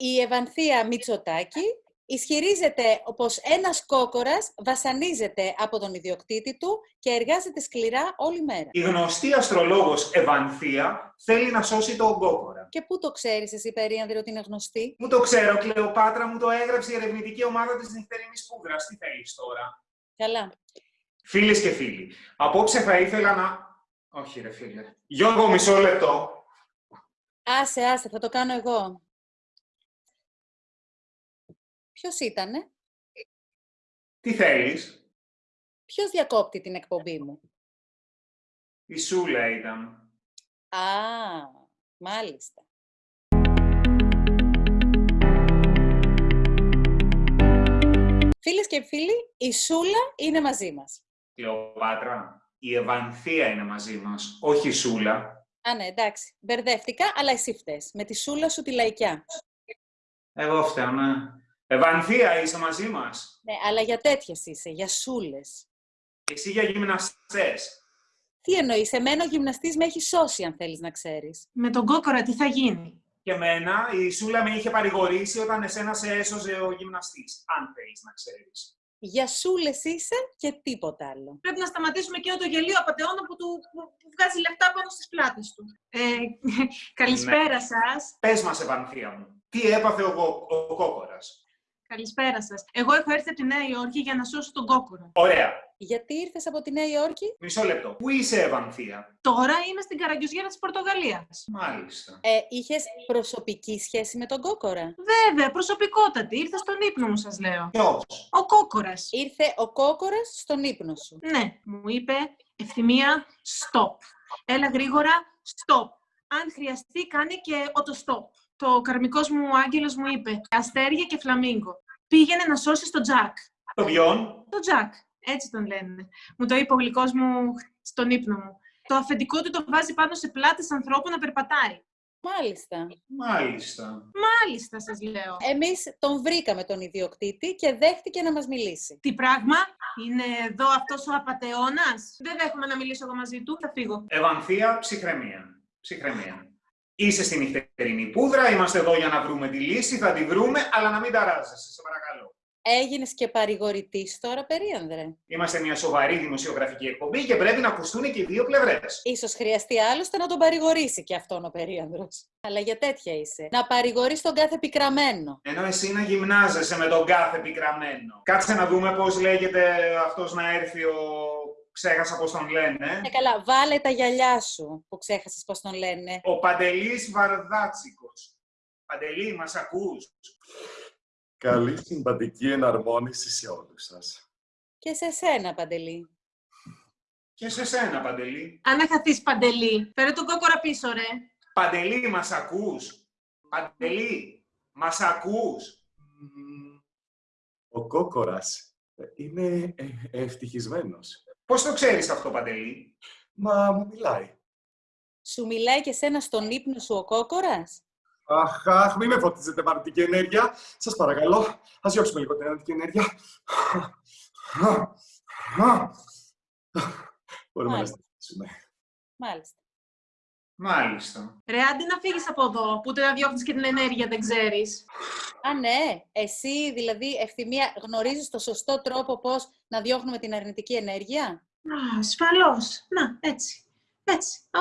Η Ευανθία Μητσοτάκη ισχυρίζεται πως ένας κόκορας βασανίζεται από τον ιδιοκτήτη του και εργάζεται σκληρά όλη μέρα. Η γνωστή αστρολόγος Ευανθία θέλει να σώσει τον κόκορα. Και πού το ξέρεις εσύ, Περίανδρε, ότι είναι γνωστή; Μου το ξέρω, Κλεοπάτρα μου το έγραψε η ερευνητική ομάδα της νυχτερινής πούδρας. Τι θέλεις τώρα; Καλά. Φίλες και φίλοι, απόψε θα ήθελα να... Όχι ρε φίλε. Γιώργο, μισό λεπτό. Άσε, άσε, θα το κάνω εγώ. Ποιος ήτανε; Τι θέλεις; Ποιος διακόπτει την εκπομπή μου; Η Σούλα ήταν. Α, μάλιστα. Φίλες και φίλοι, η Σούλα είναι μαζί μας. Κλεοπάτρα, η Ευανθία είναι μαζί μας, όχι η Σούλα. Α, ναι, εντάξει. Μπερδεύτηκα, αλλά εσύ φταίς. Με τη Σούλα σου τη λαϊκιά. Εγώ φταίω, ναι. Ευανθία, είσαι μαζί μας; Ναι, αλλά για τέτοιες είσαι, για Σούλες. Εσύ για γυμναστές. Τι εννοείς, εμένα ο γυμναστής με έχει σώσει, αν θέλεις να ξέρεις. Με τον κόκορα τι θα γίνει; Και εμένα, η Σούλα με είχε παρηγορήσει όταν εσένα σε έσωζε ο γυμναστής. Αν θέλεις να ξέρεις. Για Σούλες είσαι και τίποτα άλλο. Πρέπει να σταματήσουμε εκείνο το γελίο απαταιώνα που, του, που, που βγάζει λεφτά πάνω στις πλάτες του. Ε, καλησπέρα σας. Πες μας, Ευανθία μου, τι έπαθε ο, Κο- ο Κόκορας; Καλησπέρα σας. Εγώ έχω έρθει από τη Νέα Υόρκη για να σώσω τον κόκορα. Ωραία. Γιατί ήρθες από τη Νέα Υόρκη; Μισό λεπτό. Πού είσαι, Ευανθία; Τώρα είμαι στην Καραγκιουζιέρα της Πορτογαλίας. Μάλιστα. Ε, είχες προσωπική σχέση με τον κόκορα; Βέβαια, προσωπικότατη. Ήρθα στον ύπνο μου, σας λέω. Ποιος; Ο κόκορας. Ήρθε ο κόκορας στον ύπνο σου. Ναι, μου είπε ευθυμία, stop. Έλα γρήγορα, stop. Αν χρειαστεί, κάνε και οτοστόπ. Το καρμικός μου άγγελος μου είπε αστέρια και φλαμίγκο. Πήγαινε να σώσει τον Τζακ. Το ποιον. Το Τζακ, έτσι τον λένε. Μου το είπε ο γλυκός μου στον ύπνο μου. Το αφεντικό του το βάζει πάνω σε πλάτες ανθρώπου να περπατάει. Μάλιστα. Μάλιστα. Μάλιστα, σας λέω. Εμείς τον βρήκαμε τον ιδιοκτήτη και δέχτηκε να μας μιλήσει. Τι πράγμα, είναι εδώ αυτός ο απατεώνας. Δεν δέχομαι να μιλήσω εγώ μαζί του, θα φύγω. Ευανθία, ψυχραιμία. Ψυχραιμία. Είσαι στην νυχτερινή πούδρα, είμαστε εδώ για να βρούμε τη λύση, θα τη βρούμε, αλλά να μην ταράζεσαι, σε παρακαλώ. Έγινες και παρηγορητής τώρα, Περίανδρε. Είμαστε μια σοβαρή δημοσιογραφική εκπομπή και πρέπει να ακουστούν και οι δύο πλευρές. Ίσως χρειαστεί άλλωστε να τον παρηγορήσει και αυτόν ο Περίανδρος. Αλλά για τέτοια είσαι. Να παρηγορείς τον κάθε πικραμένο. Ενώ εσύ να γυμνάζεσαι με τον κάθε πικραμένο. Κάτσε να δούμε πώς λέγεται αυτός να έρθει ο... Ξέχασα πώς τον λένε. Ε, καλά, βάλε τα γυαλιά σου που ξέχασες πώς τον λένε. Ο Παντελής Βαρδάτσικος. Παντελή, μας ακούς. Καλή συμπαντική εναρμόνιση σε όλους σας. Και σε σένα, Παντελή. Και σε σένα, Παντελή. Αν χαθείς παντελή, φέρε τον κόκορα πίσω, ρε. Παντελή, μας ακούς. Παντελή, μας ακούς. Μμμ, Ο Κόκορας ε, είναι ε, ευτυχισμένος. Πώς το ξέρεις αυτό, Παντελή; Μα μου μιλάει. Σου μιλάει και σένα στον ύπνο σου ο κόκορας; Αχ, αχ, μην με φωτίζετε με αρνητική ενέργεια. Σας παρακαλώ, ας διώξουμε λίγο την αρνητική ενέργεια. Μπορούμε να Μάλιστα. σταματήσουμε. Μάλιστα. Μάλιστα. Ρε, άντε να φύγεις από εδώ, που ούτε να διώχνεις και την ενέργεια δεν ξέρεις. Α, ναι. Εσύ, δηλαδή, ευθυμία, γνωρίζεις το σωστό τρόπο πώς να διώχνουμε την αρνητική ενέργεια; Α, ασφαλώς. Να, έτσι. Έτσι. Α,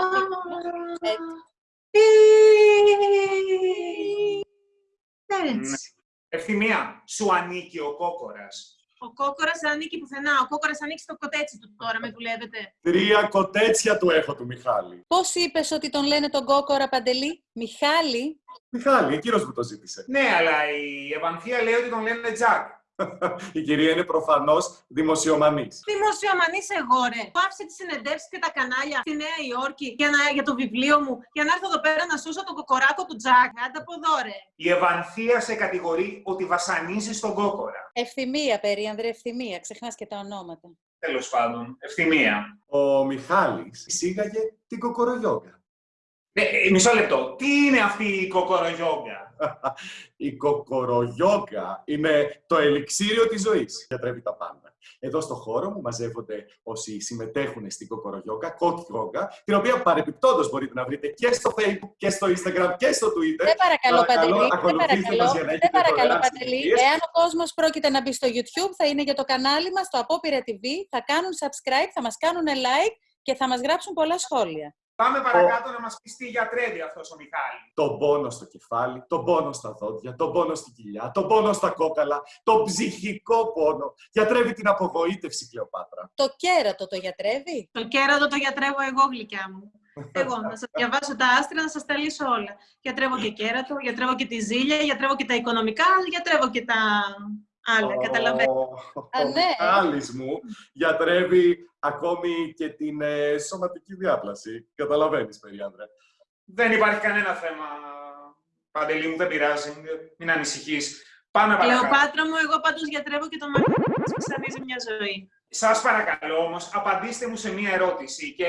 Έτσι. Έτσι. Ευθυμία, σου ανήκει ο κόκορας. Ο κόκορας δεν ανήκει πουθενά. Ο κόκορας ανήκει στο κοτέτσι του τώρα, με δουλεύετε. Τρία κοτέτσια του έχω του Μιχάλη. Πώς είπες ότι τον λένε τον κόκορα, Παντελή, Μιχάλη; Μιχάλη, εκείνος μου το ζήτησε. Ναι, αλλά η Ευανθία λέει ότι τον λένε Τζακ. Η κυρία είναι προφανώς δημοσιομανής. Δημοσιομανής εγώ, ρε. Πάψε τις συνεντεύξεις και τα κανάλια στη Νέα Υόρκη για, να, για το βιβλίο μου, για να έρθω εδώ πέρα να σώσω τον κοκοράκο του Τζακ. Άντε από εδώ, ρε. Η Ευανθία σε κατηγορεί ότι βασανίζεις τον κόκορα. Ευθυμία, Περίανδρε, ευθυμία. Ξεχνάς και τα ονόματα. Τέλος πάντων, ευθυμία. Ο Μιχάλης εισήγαγε την κοκορογιόγκα. Ναι, ε, μισό λεπτό. Τι είναι αυτή η κοκορογιόγκα; Η κοκορογιόγκα είναι το ελιξίριο της ζωής. Γιατρεύει τα πάντα. Εδώ στο χώρο μου μαζεύονται όσοι συμμετέχουν στην κοκορογιόγκα, κοκκιόγκα, την οποία παρεπιπτόντως μπορείτε να βρείτε και στο Facebook και στο Instagram και στο Twitter. Δεν παρακαλώ, Παντελή. Δεν ακολουθήστε μας για να παρακαλώ, έχετε δεν παρακαλώ δωρεάν Παντελή. συνδρομές. Εάν ο κόσμος πρόκειται να μπει στο YouTube, θα είναι για το κανάλι μας, το Απόπειρα TV, θα κάνουν subscribe, θα μας κάνουν like και θα μας γράψουν πολλά σχόλια. Πάμε παρακάτω να μας πεις τι γιατρεύει αυτός ο Μιχάλη. Τον πόνο στο κεφάλι, τον πόνο στα δόντια, τον πόνο στην κοιλιά, τον πόνο στα κόκαλα, τον ψυχικό πόνο. Γιατρεύει την απογοήτευση, Κλεοπάτρα. Το κέρατο το γιατρεύει; Το κέρατο το γιατρεύω εγώ, γλυκιά μου. Εγώ, να σας διαβάσω τα άστρα, να σας τα λύσω όλα. Γιατρεύω και κέρατο, γιατρεύω και τη ζήλια, γιατρεύω και τα οικονομικά, γιατρεύω και τα άλλα, καταλαβαίνετε. Α, Ο ναι. Μιχάλης μου γιατρεύει ακόμη και την ε, σωματική διάπλαση. Καταλαβαίνεις, Περιάντρε. Δεν υπάρχει κανένα θέμα, Παντελή μου, δεν πειράζει. Μην ανησυχείς. Πάμε παρακάτω. Κλεοπάτρα μου, εγώ πάντως γιατρεύω και το μάτι που ξανίζει μια ζωή. Σας παρακαλώ όμως, απαντήστε μου σε μία ερώτηση και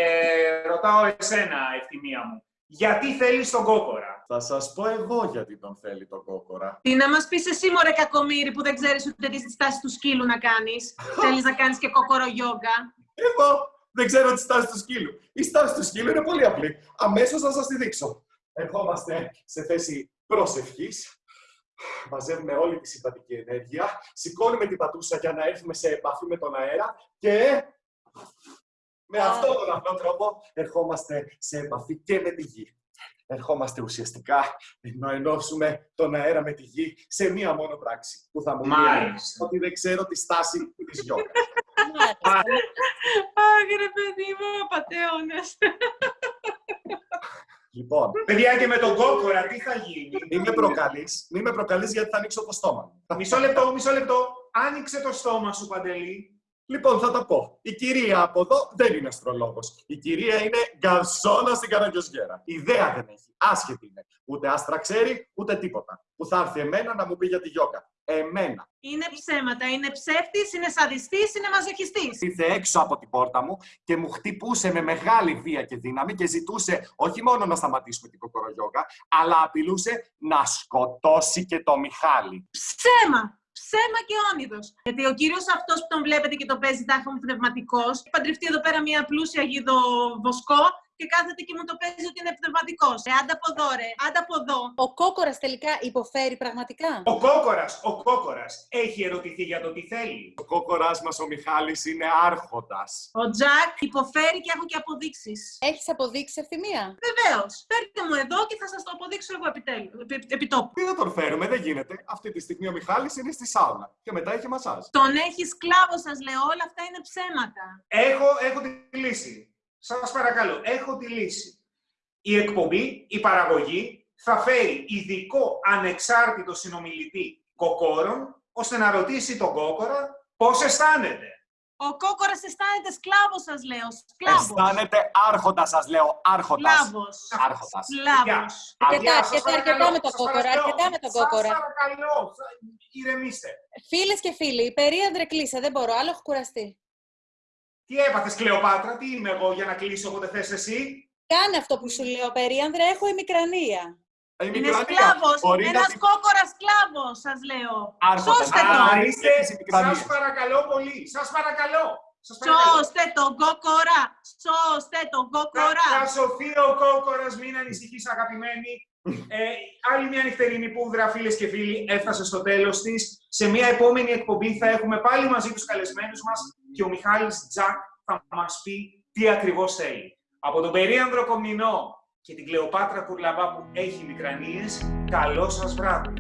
ρωτάω εσένα, ευθυμία μου. Γιατί θέλεις τον κόκορα; Θα σας πω εγώ γιατί τον θέλει τον κόκορα. Τι να μας πεις εσύ, μωρέ κακομύρι, που δεν ξέρεις ούτε τι στάση του σκύλου να κάνεις. Θέλεις να κάνεις και κοκορογιόγκα. Εγώ δεν ξέρω τη στάση του σκύλου. Η στάση του σκύλου είναι πολύ απλή. Αμέσως θα σας τη δείξω. Ερχόμαστε σε θέση προσευχής. Μαζεύουμε όλη τη συμπατική ενέργεια. Σηκώνουμε την πατούσα για να έρθουμε σε επαφή με τον αέρα και με αυτόν τον απλό τρόπο ερχόμαστε σε επαφή και με τη γη. Ερχόμαστε ουσιαστικά να ενώσουμε τον αέρα με τη γη σε μία μόνο πράξη που θα μου πει Μάλιστα. ότι δεν ξέρω τη στάση της γιόγκα. Μάλιστα. Αχ, ρε παιδί μου, απατεώνας. Λοιπόν, Παιδιά, και με τον κόκορα τι θα γίνει; Μη με προκαλείς, μη με προκαλείς γιατί θα ανοίξω το στόμα μου. Μισό λεπτό, μισό λεπτό. Άνοιξε το στόμα σου, Παντελή. Λοιπόν, θα τα πω. Η κυρία από εδώ δεν είναι αστρολόγος. Η κυρία είναι γκαρσόνα στην Καραγκιόζιέρα. Ιδέα δεν έχει. Άσχετη είναι. Ούτε άστρα ξέρει, ούτε τίποτα. Που θα έρθει εμένα να μου πει για τη γιόγκα. Εμένα. Είναι ψέματα, είναι ψεύτης, είναι σαδιστής, είναι μαζοχιστής. Ήρθε έξω από την πόρτα μου και μου χτυπούσε με μεγάλη βία και δύναμη και ζητούσε όχι μόνο να σταματήσουμε την κοκορογιόγκα, αλλά απειλούσε να σκοτώσει και το Μιχάλη. Ψέμα! Ψέμα και όνειδος. Γιατί ο κύριος αυτός που τον βλέπετε και τον παίζει τάχα μου πνευματικός, έχει παντρευτεί εδώ πέρα μια πλούσια γιδοβοσκό και κάθεται και μου το παίζει ότι είναι πνευματικός. Ε, άντα από εδώ, ρε, άντα από εδώ. Ο κόκορας τελικά υποφέρει πραγματικά. Ο κόκορας, ο κόκορας έχει ερωτηθεί για το τι θέλει. Ο κόκορας μας ο Μιχάλης είναι άρχοντας. Ο Τζακ υποφέρει και έχω και αποδείξεις. Έχεις αποδείξεις ευθυμία; Βεβαίως. Φέρτε μου εδώ και θα σας το αποδείξω εγώ επιτέλου. Επί, επιτόπου. Τι να τον φέρουμε, δεν γίνεται. Αυτή τη στιγμή ο Μιχάλης είναι στη σάουνα και μετά έχει μασάζ. Τον έχεις σκλάβο, σας λέω. Όλα αυτά είναι ψέματα. Έχω, έχω τη λύση. Σας παρακαλώ, έχω τη λύση. Η εκπομπή, η παραγωγή, θα φέρει ειδικό ανεξάρτητο συνομιλητή κοκόρων, ώστε να ρωτήσει τον κόκορα πώς αισθάνεται. Ο κόκορας αισθάνεται σκλάβος, σας λέω. Σκλάβος. Αισθάνεται άρχοντας, σας λέω. Άρχοντας. Σκλάβος. Άρχοντας. Σκλάβος. Αρκετά, Αδειά, σας αρκετά, παρακαλώ, αρκετά με τον σας κόκορα, παρακαλώ, αρκετά με τον κόκορα. Σας παρακαλώ, σα- ηρεμήστε. Φίλες και φίλοι, η περίαντρε κλείσε, δεν μπορώ, άλλο έχω κουραστεί. Τι έπαθες, Κλεοπάτρα, τι είμαι εγώ για να κλείσω όποτε θες εσύ; Κάνε αυτό που σου λέω, περίανδρε, έχω ημικρανία. Η Είναι μικρανία σκλάβος. μπορεί να Ένας την- κόκορας σκλάβος, σας λέω. Άρχοντας. Σώστε Α, τον. Α, είναι είστε, τις επικρανίες. σας παρακαλώ πολύ, σας παρακαλώ. Σας παρακαλώ. Σώστε τον κόκορα. Σώστε τον Θα, κόκορα. θα σωθεί ο κόκορας, μην ανησυχείς αγαπημένη. Ε, άλλη μια νυχτερινή πούδρα, φίλες και φίλοι, έφτασε στο τέλος της. Σε μια επόμενη εκπομπή θα έχουμε πάλι μαζί τους καλεσμένους μας και ο Μιχάλης Τζακ θα μας πει τι ακριβώς θέλει. Από τον περίανδρο Κομνηνό και την Κλεοπάτρα Κουρλαμπά που έχει μικρανίες, καλό σας βράδυ.